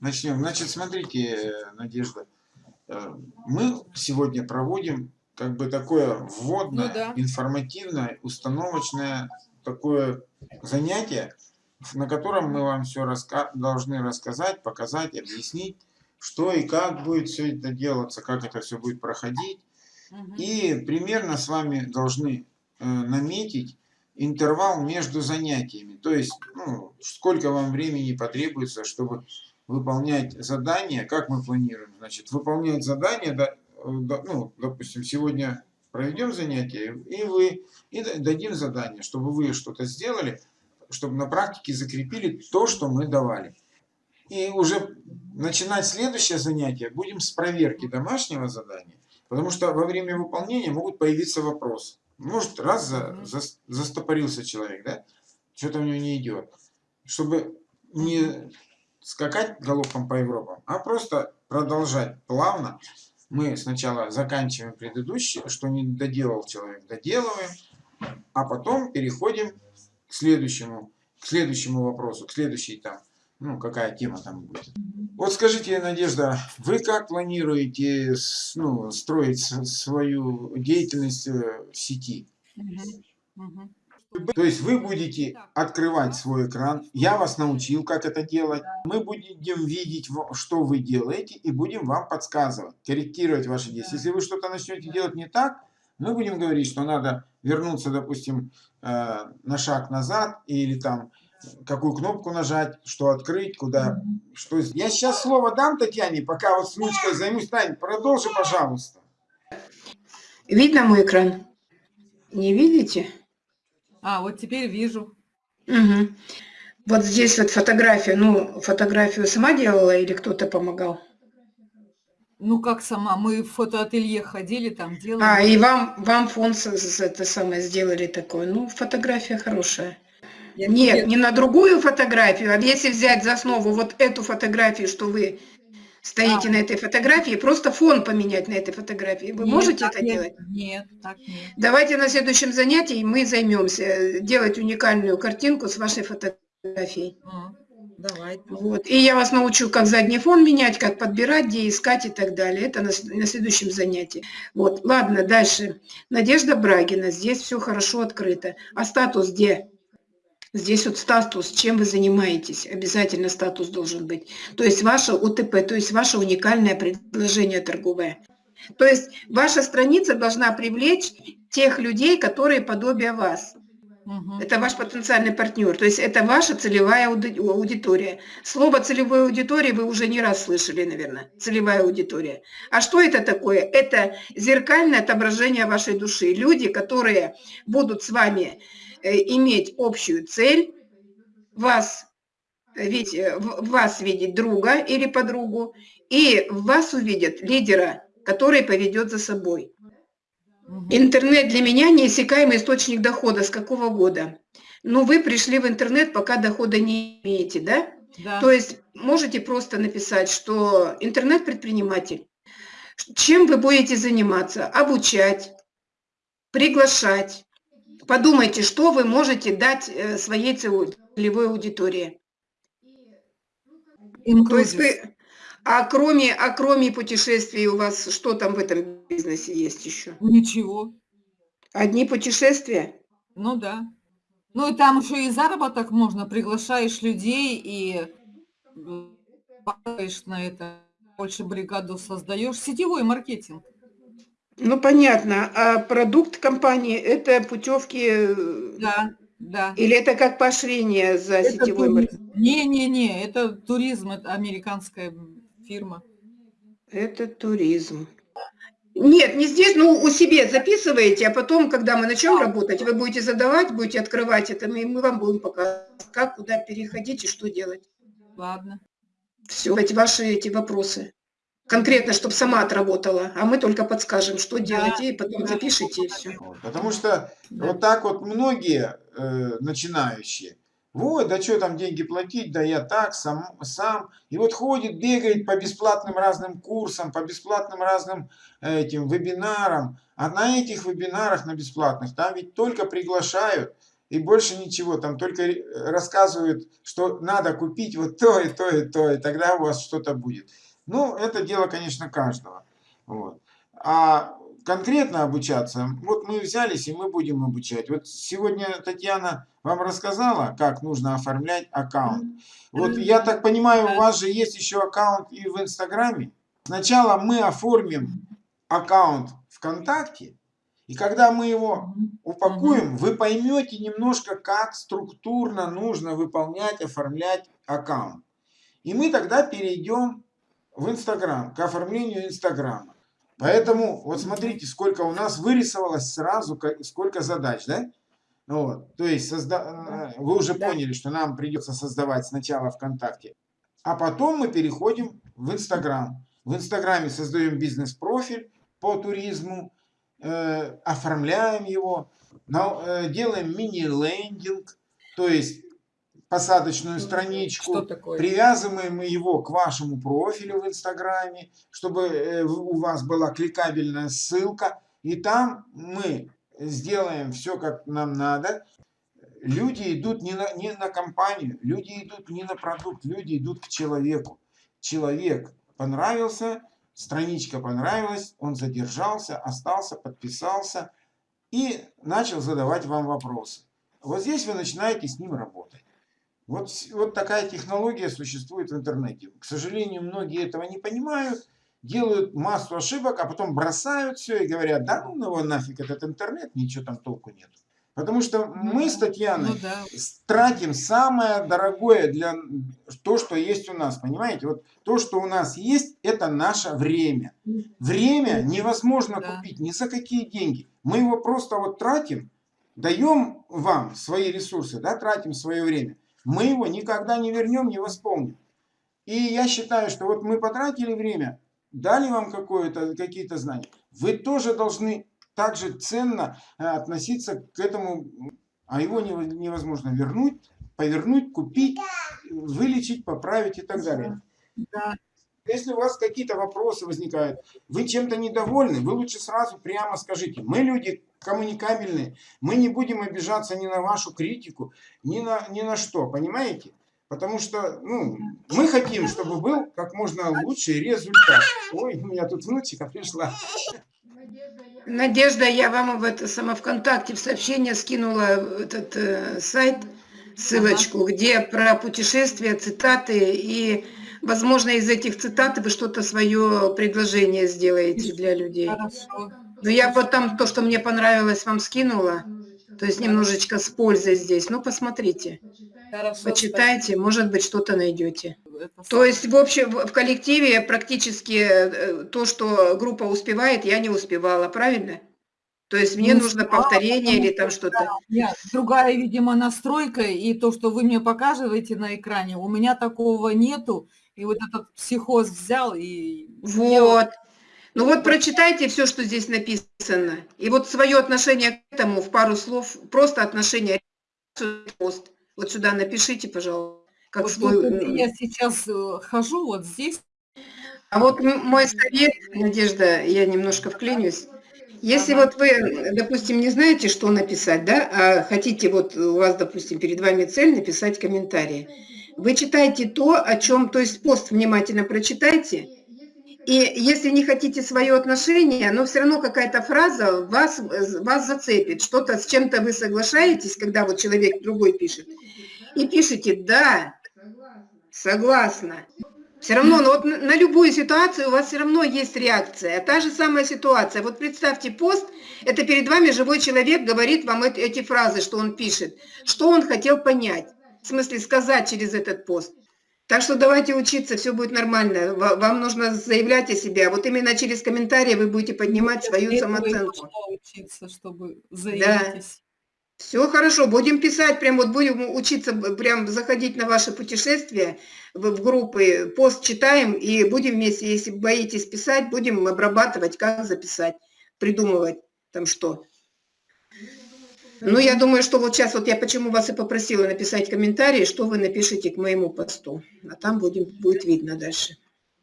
Начнем. Значит, смотрите, Надежда, э, мы сегодня проводим как бы такое вводное, Ну да. информативное, установочное такое занятие, на котором мы вам все раска должны рассказать, показать, объяснить, что и как будет все это делаться, как это все будет проходить. Мгм. И примерно с вами должны э, наметить интервал между занятиями. То есть, ну, сколько вам времени потребуется, чтобы выполнять задания, как мы планируем, значит, выполнять задания, да, да, ну, допустим, сегодня проведем занятие, и вы, и да- дадим задание, чтобы вы что-то сделали, чтобы на практике закрепили то, что мы давали. И уже начинать следующее занятие будем с проверки домашнего задания, потому что во время выполнения могут появиться вопросы. Может, раз за, зас- застопорился человек, да, что-то у него не идет. Чтобы не скакать галопом по Европам, а просто продолжать плавно. Мы сначала заканчиваем предыдущее, что не доделал человек, доделываем, а потом переходим к следующему, к следующему вопросу, к следующей там, ну, какая тема там будет. Вот скажите, Надежда, вы как планируете ну, строить свою деятельность э, в сети? Мгм. Мгм. То есть вы будете открывать свой экран, я вас научил, как это делать, мы будем видеть, что вы делаете, и будем вам подсказывать, корректировать ваши действия. Если вы что-то начнете делать не так, мы будем говорить, что надо вернуться, допустим, э, на шаг назад, или там какую кнопку нажать, что открыть, куда, что... Я сейчас слово дам Татьяне, пока вот с ручкой займусь. Тань, продолжи, пожалуйста. Видно мой экран? Не видите? А, вот теперь вижу. Мгм. Вот здесь вот фотография. Ну, фотографию сама делала или кто-то помогал? Ну, как сама, мы в фотоателье ходили, там делали. А, и вам, вам фон это самое сделали такое. Ну, фотография хорошая. Я Нет, не на другую фотографию, а если взять за основу вот эту фотографию, что вы стоите А. на этой фотографии, просто фон поменять на этой фотографии. Вы Нет, можете это нет, делать? Нет, так нет. Давайте на следующем занятии мы займемся э, делать уникальную картинку с вашей фотографией. М, Давайте. Вот. И я вас научу, как задний фон менять, как подбирать, где искать и так далее. Это на, на следующем занятии. Вот. Ладно, дальше. Надежда Брагина. Здесь все хорошо открыто. А статус где? Здесь вот статус, чем вы занимаетесь. Обязательно статус должен быть. То есть ваше УТП, то есть ваше уникальное предложение торговое. То есть ваша страница должна привлечь тех людей, которые подобие вас. Мгм. Это ваш потенциальный партнер, то есть это ваша целевая ауди- аудитория. Слово целевой аудитории вы уже не раз слышали, наверное. Целевая аудитория. А что это такое? Это зеркальное отображение вашей души. Люди, которые будут с вами э, иметь общую цель, вас, э, ведь, э, вас видеть друга или подругу, и в вас увидят лидера, который поведет за собой. Интернет для меня неиссякаемый источник дохода. С какого года? Ну, вы пришли в интернет, пока дохода не имеете, да? Да. То есть можете просто написать, что интернет-предприниматель. Чем вы будете заниматься? Обучать, приглашать. Подумайте, что вы можете дать э, своей целевой аудитории. То есть вы... А кроме, а кроме путешествий у вас что там в этом бизнесе есть еще? Ничего. Одни путешествия? Ну да. Ну и там еще и заработок можно, приглашаешь людей и падаешь на это, больше бригаду создаешь. Сетевой маркетинг. Ну, понятно. А продукт компании – это путевки э, Да, да. или это как поощрение за Это сетевой маркетинг? туризм. Не-не-не, это туризм, это американская фирма. Это туризм. Нет, не здесь, ну, у себя записываете, а потом, когда мы начнем работать, вы будете задавать, будете открывать это, и мы вам будем показывать, как, куда переходить и что делать. Ладно. Все, эти ваши эти вопросы. Конкретно, чтобы сама отработала, а мы только подскажем, что делать, и потом да. запишите, и все. Потому что Да. вот так вот многие э, начинающие, вот, да что там деньги платить, да я так, сам, сам. И вот ходит, бегает по бесплатным разным курсам, по бесплатным разным э, этим вебинарам. А на этих вебинарах, на бесплатных, там ведь только приглашают и больше ничего, там только рассказывают, что надо купить вот то и то и то, и тогда у вас что-то будет. Ну, это дело, конечно, каждого. Вот. А конкретно обучаться, вот мы взялись и мы будем обучать. Вот сегодня Татьяна вам рассказала, как нужно оформлять аккаунт. Вот я так понимаю, у вас же есть еще аккаунт и в Инстаграме. Сначала мы оформим аккаунт ВКонтакте, и когда мы его упакуем, вы поймете немножко, как структурно нужно выполнять, оформлять аккаунт. И мы тогда перейдем в Инстаграм, к оформлению Инстаграма. Поэтому вот смотрите, сколько у нас вырисовалось сразу, сколько задач, да? Вот. То есть созда- э, вы уже Да. поняли, что нам придется создавать сначала ВКонтакте, а потом мы переходим в Инстаграм. В Инстаграме создаем бизнес-профиль по туризму, э, оформляем его, на- э, делаем мини-лендинг, то есть посадочную страничку, Что такое? привязываем его к вашему профилю в Инстаграме, чтобы э, у вас была кликабельная ссылка, и там мы сделаем все, как нам надо. Люди идут не на, не на компанию, люди идут не на продукт, люди идут к человеку. Человек понравился, страничка понравилась, он задержался, остался, подписался и начал задавать вам вопросы. Вот здесь вы начинаете с ним работать. Вот, вот такая технология существует в интернете. К сожалению, многие этого не понимают, делают массу ошибок, а потом бросают все и говорят, да ну его нафиг этот интернет, ничего там толку нет. Потому что мы с Татьяной Ну да. тратим самое дорогое для то, что есть у нас, понимаете? Вот то, что у нас есть, это наше время. Время невозможно Да. купить ни за какие деньги. Мы его просто вот тратим, даем вам свои ресурсы, да, тратим свое время. Мы его никогда не вернем, не восполним. И я считаю, что вот мы потратили время, дали вам какие-то знания. Вы тоже должны также ценно э, относиться к этому, а его нево- невозможно вернуть, повернуть, купить, вылечить, поправить и так далее. Да. Если у вас какие-то вопросы возникают, вы чем-то недовольны, вы лучше сразу прямо скажите. Мы люди коммуникабельные, мы не будем обижаться ни на вашу критику, ни на, ни на что, понимаете? Потому что ну, мы хотим, чтобы был как можно лучший результат. Ой, у меня тут внучка пришла. Надежда, я вам в это само ВКонтакте в сообщение скинула этот э, сайт, ссылочку, где про путешествия, цитаты, и, возможно, из этих цитат вы что-то свое предложение сделаете для людей. Хорошо. Но я вот там то, что мне понравилось, вам скинула, то есть немножечко с пользой здесь. Ну, посмотрите, Хорошо. почитайте, может быть, что-то найдете. спасибо. То есть, в общем, в в коллективе практически э, то, что группа успевает, я не успевала, правильно? То есть мне Не нужно повторение или там что-то. Нет, другая, видимо, настройка, и то, что вы мне показываете на экране, у меня такого нету, и вот этот психоз взял, и... Вот. Ну вот прочитайте все, что здесь написано. И вот свое отношение к этому в пару слов, просто отношение пост. Вот сюда напишите, пожалуйста. Как Вот, свой, вот я сейчас э, хожу вот здесь, А вот мой совет, Надежда, я немножко вклинюсь. Если Ага. вот вы, допустим, не знаете, что написать, да, а хотите, вот у вас, допустим, перед вами цель написать комментарии, вы читайте то, о чем, то есть пост внимательно прочитайте, и если не хотите свое отношение, но все равно какая-то фраза вас, вас зацепит, что-то с чем-то вы соглашаетесь, когда вот человек другой пишет, и пишите «да», «согласна». Все равно, но вот на на любую ситуацию у вас все равно есть реакция. Та же самая ситуация. Вот представьте пост, это перед вами живой человек говорит вам эти, эти фразы, что он пишет. Что он хотел понять, в смысле сказать через этот пост. Так что давайте учиться, все будет нормально. Ва- Вам нужно заявлять о себе. А вот именно через комментарии вы будете поднимать свою этого и самооценку. учиться, чтобы заявитесь. Все хорошо, будем писать, прям вот будем учиться, прям заходить на ваши путешествия в, в группы, пост читаем и будем вместе, если боитесь писать, будем обрабатывать, как записать, придумывать там что. Ну, я думаю, что вот сейчас, вот я почему вас и попросила написать комментарии, что вы напишите к моему посту, а там будем, будет видно дальше.